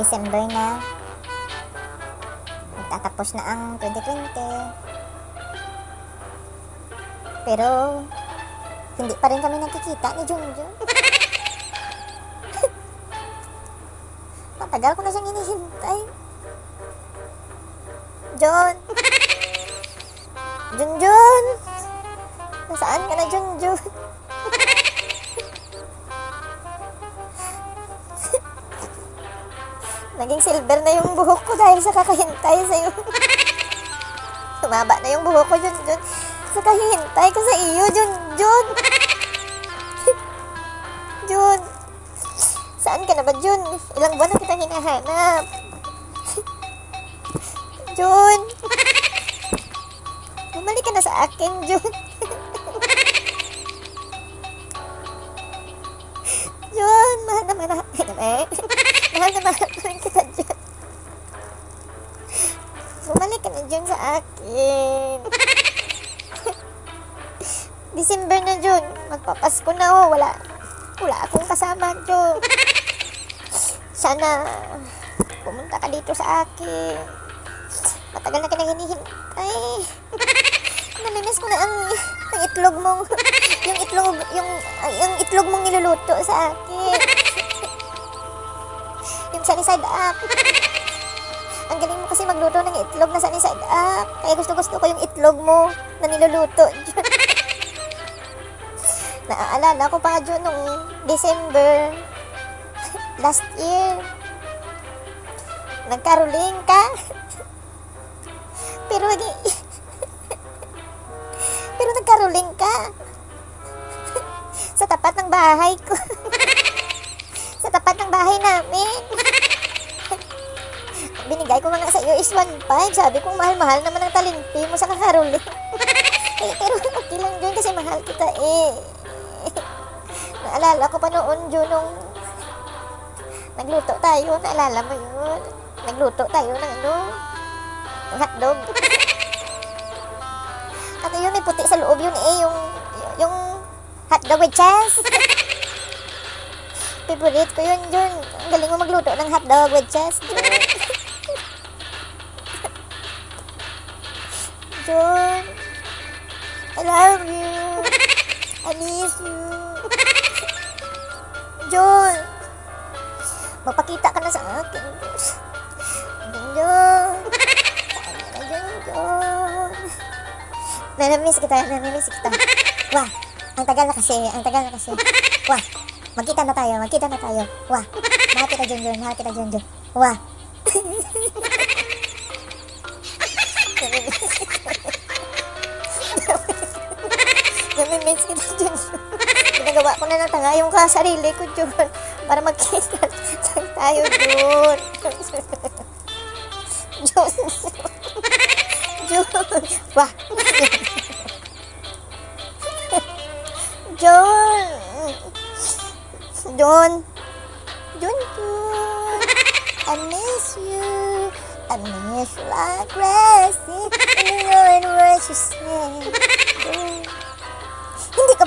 December na. Magtatapos na ang 2020. Pero, hindi pa rin kami nakikita ni Junjun. Matagal ko na siyang hinihintay. John! Junjun! Nasaan ka na, Junjun? Naging silver na yung buhok ko dahil sa kakahintay sa'yo. Tumaba na yung buhok ko, Junjun. Sa kahihintay ko sa iyo, Junjun. Jun. Saan ka na ba, Jun? Ilang buwan na kitang hinahanap. Jun. Bumalik ka na sa akin, Jun. Jun, Jun, sa akin. December na, Jun. Magpapasko na, oh. Wala, wala akong kasama, Jun. Sana, pumunta ka dito sa akin. Matagal na nang hinihintay. Namimiss ko na ang, ang itlog mong, yung itlog, yung, yung itlog mong niluluto sa akin. Yung sunny side up. Ang galing mo kasi magluto ng itlog na sunny side up. Kaya gusto gusto ko yung itlog mo na niluluto. Naaalala ko pa Jun nung December last year. Nagkaroling ka. Pero hindi Pero nagkaroling ka. Sa tapat ng bahay ko. Sa tapat ng bahay namin. Binigay ko nga sa iyo is 1.5. Sabi ko, mahal-mahal naman ang talimpi mo sa kakaroling. eh, pero okay lang Jun kasi mahal kita eh. Naalala ko pa noon Jun nung nagluto tayo. Naalala mo yun? Nagluto tayo ng ano? Ng hotdog. Ano yun? May puti sa loob yun eh. Yung, yung hotdog with cheese. Favorite ko yun, Jun. Ang galing mo magluto ng hotdog with Jun. Jun. I love you. I miss you. Jun. Magpakita ka na sa akin. Jun? Nanamiss kita, nanamiss kita. Wah, ang tagal na kasi, ang tagal na kasi. Wah, magkita na tayo, magkita na tayo. Wah, mahal kita, Jun, Jun, mahal kita, Jun, Jun. Wah. Namimiss kita, Jun. Ginagawa ko na ng tanga yung kasarili ko, Jun. Para magkita lang tayo, Jun. Jun. Jun. Wah. Jun. Jun. Jun, Jun. I miss you. I miss you like crazy. And you know it what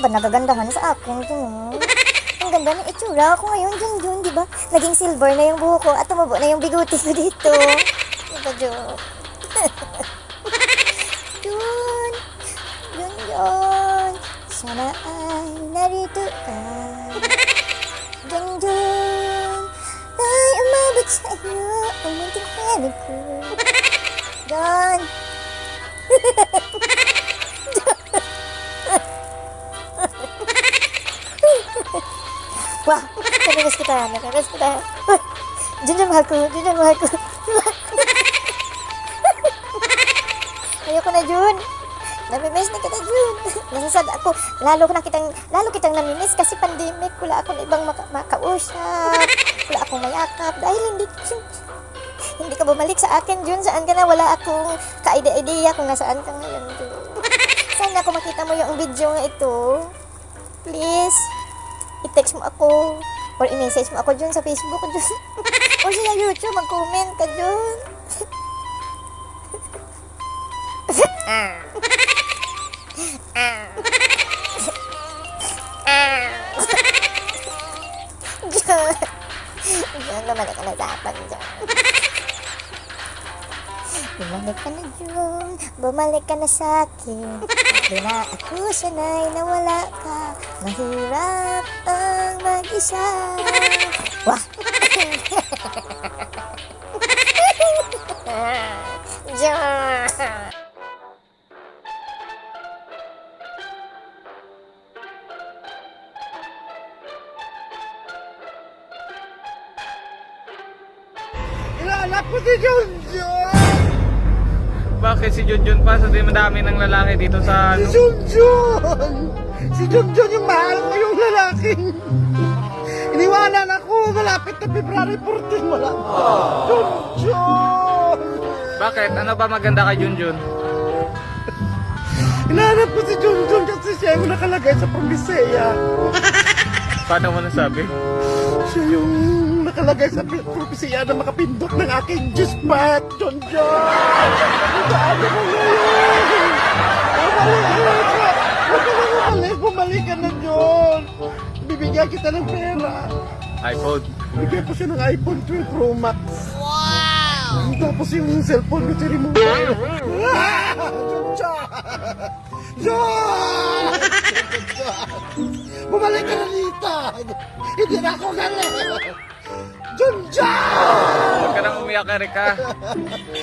ba nagagandahan sa akin, Jun? Ang ganda ng itsura ko ngayon, Jun, Jun, di ba? Naging silver na yung buhok ko at tumabo na yung biguti ko dito. Di ba, Jun? Jun, Jun, sana ay narito ka. Jun, Jun, ay umabot sa iyo ang munting pwede ko. Jun, Wah, namimiss kita, namimiss kita. Jun, Jun, mahal ko, Jun, Jun, mahal ko. Ayoko na, Jun. Namimiss na kita, Jun. Nasasad ako. Lalo ko na kitang, lalo kitang namimiss kasi pandemic. Wala akong ibang maka, makausap. Wala akong mayakap. Dahil hindi, hindi ka bumalik sa akin, Jun. Saan ka na? Wala akong ka-idea-idea kung nasaan ka ngayon, Jun. Sana ako makita mo yung video nga ito. Please i-text mo ako or i-message mo ako dyan sa Facebook dyan. o sa YouTube, mag-comment ka dyan. Dyan. Jun, bumalik ka na sa akin, Jun. Bumalik ka na, Jun. Bumalik ka na sa akin. Di na ako sanay na wala ka. Mahirap mag-isa. Wah! Jun! Ilalap ko si Junjun! Bakit si Junjun pa? Sa di madami ng lalaki dito sa Si ano? Junjun! Si Junjun yung mahal ko yung lalaking. Iniwanan ako, malapit na February 14, wala. Junjun! Bakit? Ano ba maganda kay Junjun? Hinahanap ko si Junjun kasi siya yung nakalagay sa Promisea. Paano mo nasabi? Siya yung nakalagay sa Promisea na makapindot ng aking G-spot, Junjun! Ano mo ngayon? Bumalik ka! Bibigyan kita ng pera. iPhone. Bigyan ko siya ng iPhone 12 Pro Max. Wow! Tapos yung cellphone ko si remote. Ah! John! Bumalik ka na dito! Hindi na ako galing! John John! Huwag ka nang umiyak, Erika.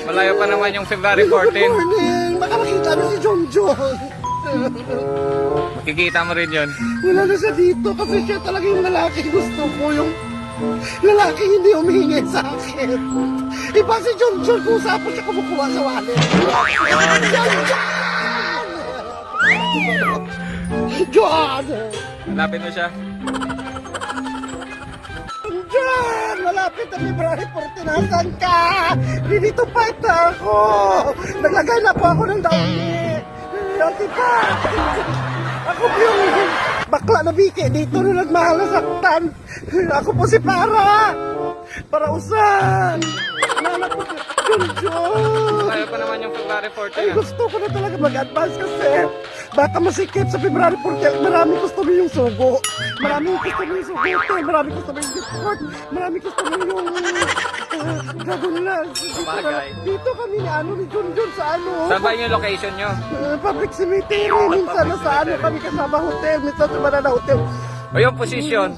Malayo pa naman yung February Good 14. morning! Baka makita mo si John John! Makikita mo rin yun. Wala na siya dito kasi siya talaga yung lalaki gusto ko yung lalaki hindi humihingi sa akin. Iba si John John kung saan po siya kumukuha sa wallet. John John! John! Hanapin mo siya. John! Malapit na February 14. Nasaan ka? Dito pa ito ako. Naglagay na po ako ng dauni. Dati pa. Ako po yung bakla na biki. Dito na nagmahal na saktan. Ako po si Para. Para usan. Nanak ko si John. Malayo pa naman yung February Ay, 14. ah. gusto ko na talaga mag-advance kasi baka masikip sa February 14. Marami gusto mo yung sugo. Marami gusto mo yung sugote. Marami gusto mo yung discord. Marami gusto mo yung dragon lunch. Dito, Sabagay. dito kami ni ano ni John John sa ano. Saan ba yung location nyo? uh, public cemetery. Minsan na sa ano kami kasama hotel. Minsan sa Banana Hotel. O yung position?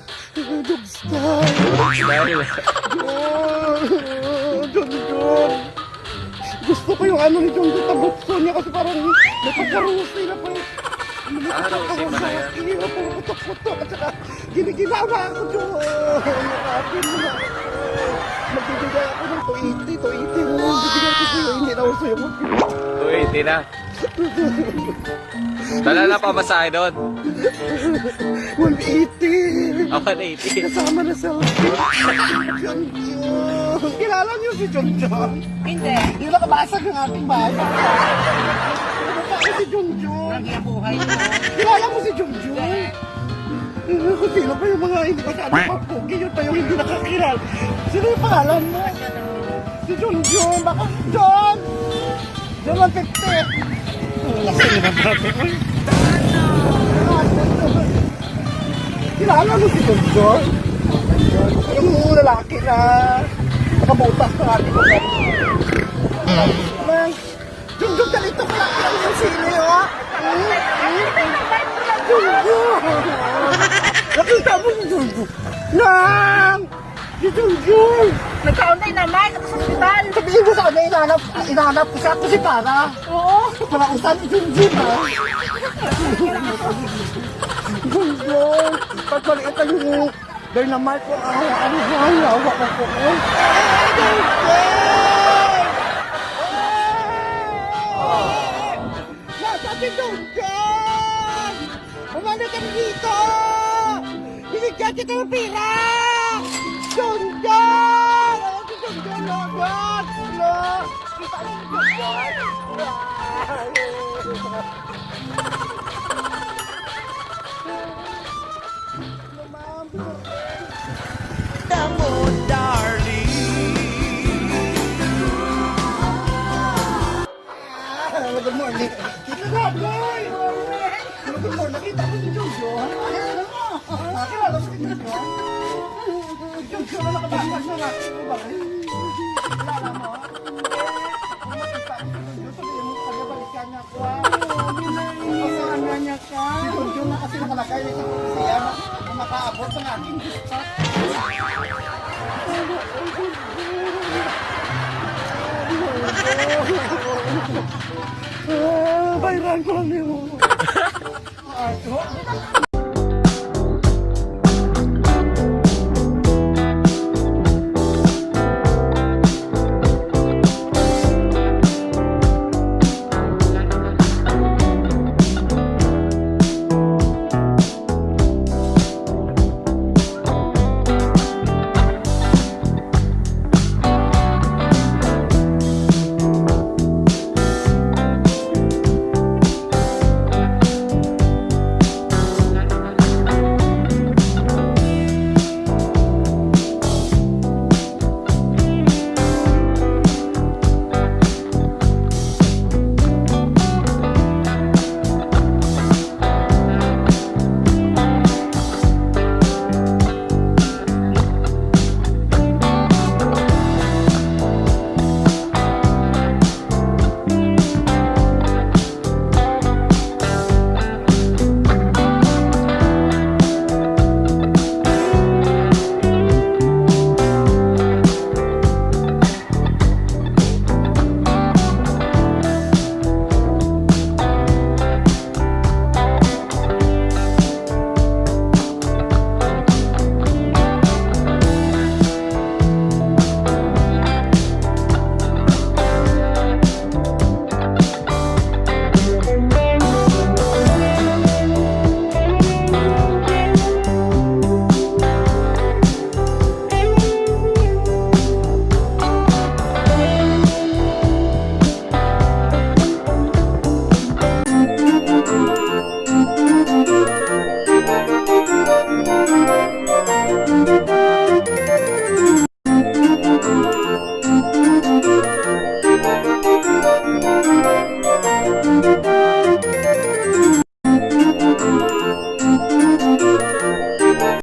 Dubstar. Dahil John John. Gusto ko yung ano ni John John tabukso niya kasi parang napagkarusi na pa eh. Ah, Rosie pa na yan. Hindi na puro putok-putok at saka ginigilaw na ako John. Nakapin mo na. Magbibigay ako ng 280, 280 mo. Bibigyan ko sa'yo, hindi na uso yung 280 na. Dala na pa ba sa akin doon? 180. Ako 180. Kasama na sa John John. Kilala niyo si John John? Hindi. Yung nakabasag ng ating bahay. Ano si John John? Ang buhay mo. Kilala mo si John John? Eh, Kung sino pa yung mga hindi masyado papugi, yun pa yung hindi nakakilala. Sino yung pangalan mo? Si John John. Baka John! John 150. Laki naman. Uy. Kilala mo si John John? Yung lalaki na nakabutas ng ating mga John John, ganito ka lang yung sili, oh. John John! Nakita mo si John? Nang! Si John! Nagkaunay naman ako sa ospital. Sabihin mo sa kanya, inahanap, inahanap ko siya kasi para. Oo. Para usan si John, ha? John John! Pagpaliit ang yung dynamite ko, ah, ano ba? Hawak ko po, eh. John! Nasa si John! Ka dito! Binigyan kita ng pera! John! Ano si John John? No! Kita mo si John John? Ah, Good morning. Good morning. makaabot. Bayaran ko lang yun. 啊，怎？